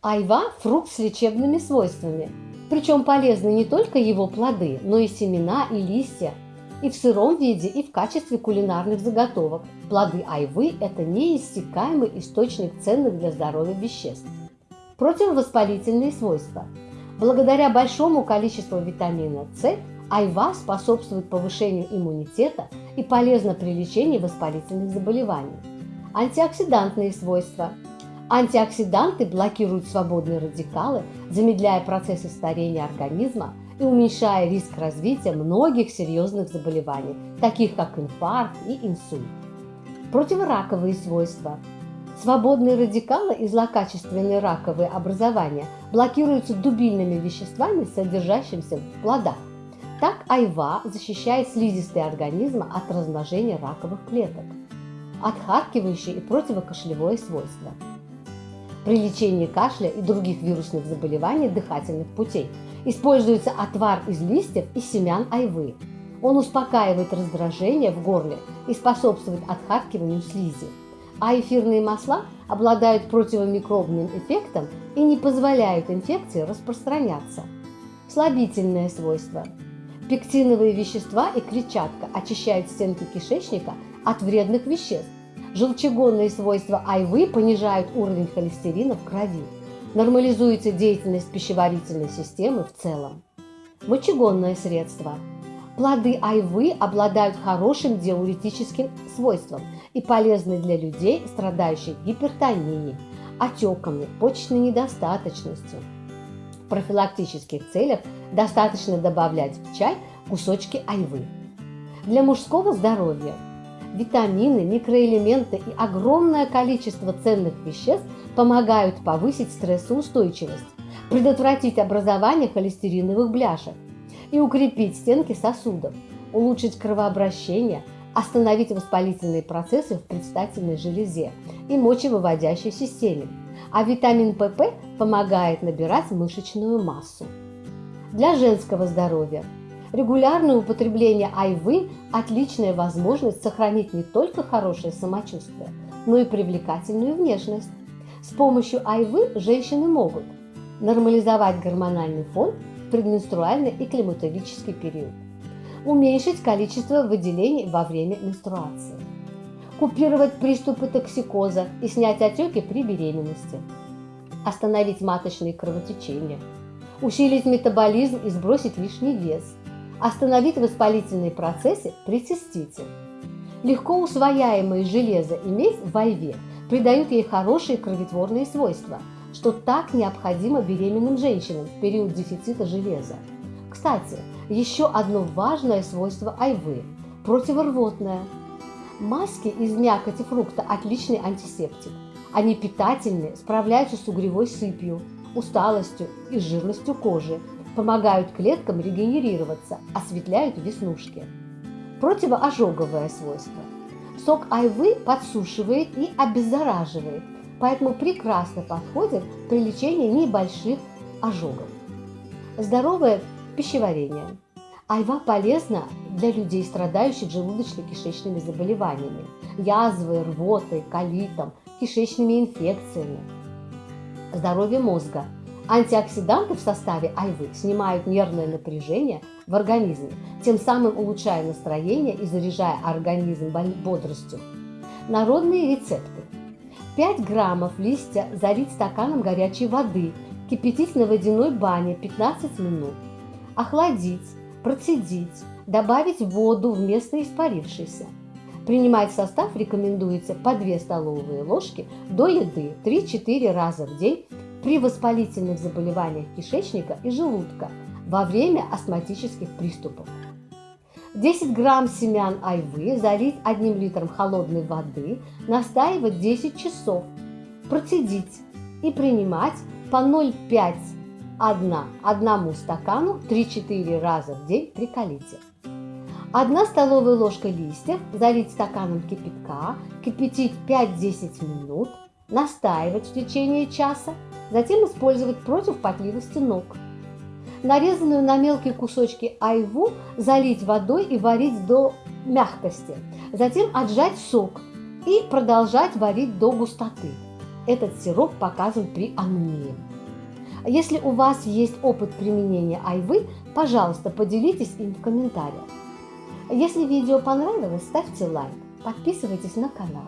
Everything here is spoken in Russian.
Айва – фрукт с лечебными свойствами. Причем полезны не только его плоды, но и семена и листья. И в сыром виде, и в качестве кулинарных заготовок. Плоды айвы – это неиссякаемый источник ценных для здоровья веществ. Противовоспалительные свойства. Благодаря большому количеству витамина С айва способствует повышению иммунитета и полезна при лечении воспалительных заболеваний. Антиоксидантные свойства. Антиоксиданты блокируют свободные радикалы, замедляя процессы старения организма и уменьшая риск развития многих серьезных заболеваний, таких как инфаркт и инсульт. Противораковые свойства. Свободные радикалы и злокачественные раковые образования блокируются дубильными веществами, содержащимися в плодах. Так айва защищает слизистые организма от размножения раковых клеток, отхаркивающие и противокашлевое свойство. При лечении кашля и других вирусных заболеваний дыхательных путей используется отвар из листьев и семян айвы. Он успокаивает раздражение в горле и способствует отхаркиванию слизи. А эфирные масла обладают противомикробным эффектом и не позволяют инфекции распространяться. Слабительное свойство – Пектиновые вещества и клетчатка очищают стенки кишечника от вредных веществ. Желчегонные свойства айвы понижают уровень холестерина в крови. Нормализуется деятельность пищеварительной системы в целом. Мочегонное средство. Плоды айвы обладают хорошим диуретическим свойством и полезны для людей, страдающих гипертонией, отеками, почечной недостаточностью, в профилактических целях достаточно добавлять в чай кусочки айвы. Для мужского здоровья витамины, микроэлементы и огромное количество ценных веществ помогают повысить стрессоустойчивость, предотвратить образование холестериновых бляшек и укрепить стенки сосудов, улучшить кровообращение, остановить воспалительные процессы в предстательной железе и мочевыводящей системе, а витамин ПП помогает набирать мышечную массу. Для женского здоровья регулярное употребление айвы – отличная возможность сохранить не только хорошее самочувствие, но и привлекательную внешность. С помощью айвы женщины могут нормализовать гормональный фон в предменструальный и климатологический период, уменьшить количество выделений во время менструации, купировать приступы токсикоза и снять отеки при беременности, остановить маточные кровотечения, усилить метаболизм и сбросить лишний вес, остановить воспалительные процессы при цистите. Легко усвояемые железо и медь в айве придают ей хорошие кроветворные свойства, что так необходимо беременным женщинам в период дефицита железа. Кстати, еще одно важное свойство айвы – противорвотное – Маски из мякоти фрукта – отличный антисептик. Они питательны, справляются с угревой сыпью, усталостью и жирностью кожи, помогают клеткам регенерироваться, осветляют веснушки. Противоожоговое свойство. Сок айвы подсушивает и обеззараживает, поэтому прекрасно подходит при лечении небольших ожогов. Здоровое пищеварение. Айва полезна для людей, страдающих желудочно-кишечными заболеваниями, язвой, рвотой, колитом, кишечными инфекциями. Здоровье мозга. Антиоксиданты в составе айвы снимают нервное напряжение в организме, тем самым улучшая настроение и заряжая организм бодростью. Народные рецепты. 5 граммов листья залить стаканом горячей воды, кипятить на водяной бане 15 минут, охладить, процедить, добавить воду вместо испарившейся. Принимать состав рекомендуется по 2 столовые ложки до еды 3-4 раза в день при воспалительных заболеваниях кишечника и желудка во время астматических приступов. 10 грамм семян айвы залить 1 литром холодной воды, настаивать 10 часов, процедить и принимать по 0,5 1 одному стакану 3-4 раза в день при колите. 1 столовая ложка листьев залить стаканом кипятка, кипятить 5-10 минут, настаивать в течение часа, затем использовать против потливости ног. Нарезанную на мелкие кусочки айву залить водой и варить до мягкости, затем отжать сок и продолжать варить до густоты. этот сироп показан при анемии. Если у вас есть опыт применения айвы, пожалуйста, поделитесь им в комментариях. Если видео понравилось, ставьте лайк, подписывайтесь на канал.